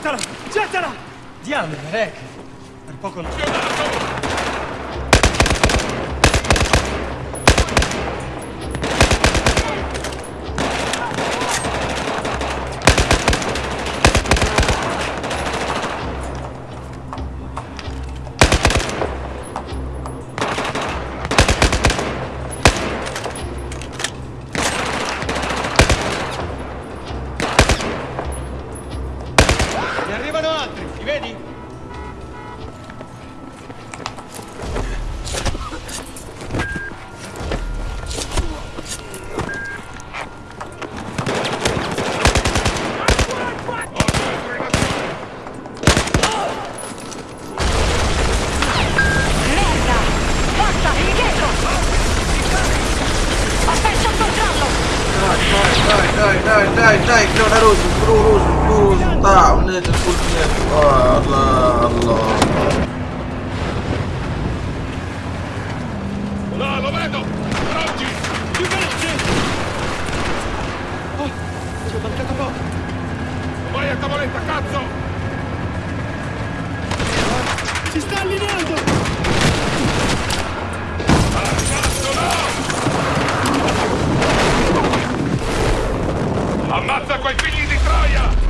Gettala! Gettala! Diamine, Rek! Per poco non... Chiudala, Li vedi? dai, dai, dai, dai, все, народ, грузу, грузу, да, у меня этот пульт нет. Алла, алла. Oh, ci ho! Vai a tavoletta, cazzo! Ci sta allineando! Ammazza quei figli di Troia!